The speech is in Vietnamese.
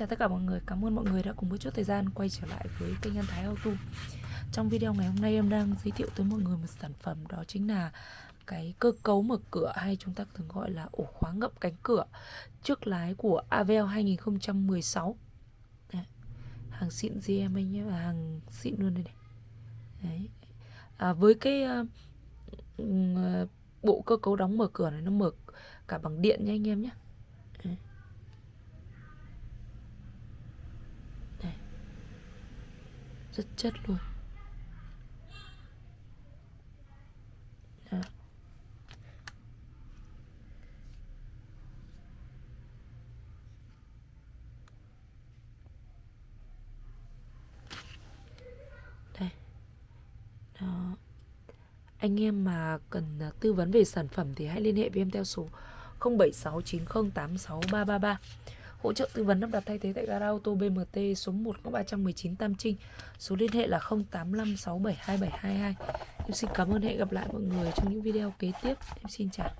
chào tất cả mọi người, cảm ơn mọi người đã cùng với chút thời gian quay trở lại với kênh An Thái Auto. Trong video ngày hôm nay em đang giới thiệu tới mọi người một sản phẩm đó chính là cái cơ cấu mở cửa hay chúng ta thường gọi là ổ khóa ngậm cánh cửa trước lái của Avel 2016 Đấy. Hàng xịn GM anh nhé, à, hàng xịn luôn đây này. Đấy. À, với cái uh, bộ cơ cấu đóng mở cửa này nó mở cả bằng điện nha anh em nhé Đấy rất chất luôn Đó. đây Đó. anh em mà cần à, tư vấn về sản phẩm thì hãy liên hệ với em theo số 0769086333 Hỗ trợ tư vấn lắp đặt thay thế tại gara ô tô BMT số 1 có 319 Tam Trinh. Số liên hệ là 0856727722. Em xin cảm ơn, hẹn gặp lại mọi người trong những video kế tiếp. Em xin chào.